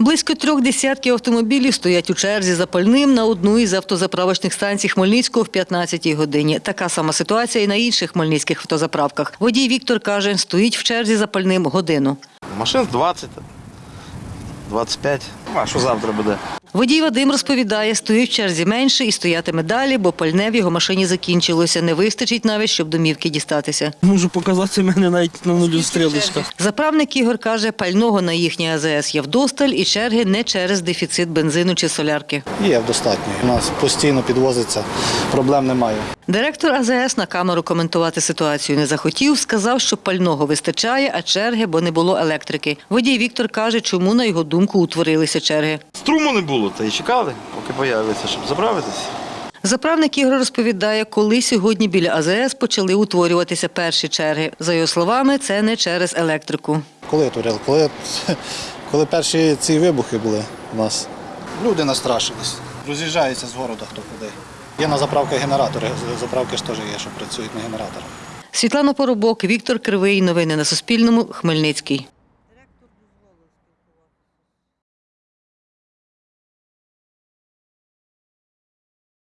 Близько трьох десятків автомобілів стоять у черзі за пальним на одну із автозаправочних станцій Хмельницького в 15-й годині. Така сама ситуація і на інших хмельницьких автозаправках. Водій Віктор каже, стоїть в черзі за пальним годину. Машин 20, 25. А що завтра буде? Водій Вадим розповідає, стоїть в черзі менше і стоятиме далі, бо пальне в його машині закінчилося. Не вистачить навіть, щоб домівки дістатися. Можу показати мене навіть на нулю стрілочка. Заправник Ігор каже, пального на їхній АЗС є вдосталь і черги не через дефіцит бензину чи солярки. Є достатньо. У нас постійно підвозиться, проблем немає. Директор АЗС на камеру коментувати ситуацію не захотів. Сказав, що пального вистачає, а черги, бо не було електрики. Водій Віктор каже, чому на його думку утворилися черги. Струму не було, та й чекали, поки появиться, щоб заправитися. Заправник Ігор розповідає, коли сьогодні біля АЗС почали утворюватися перші черги. За його словами, це не через електрику. Коли турили? Коли, коли перші ці вибухи були у нас, люди настрашились. Роз'їжджаються з города хто куди. Є на заправках генератори, заправки ж теж є, що працюють на генераторах. Світлана Поробок, Віктор Кривий. Новини на Суспільному. Хмельницький.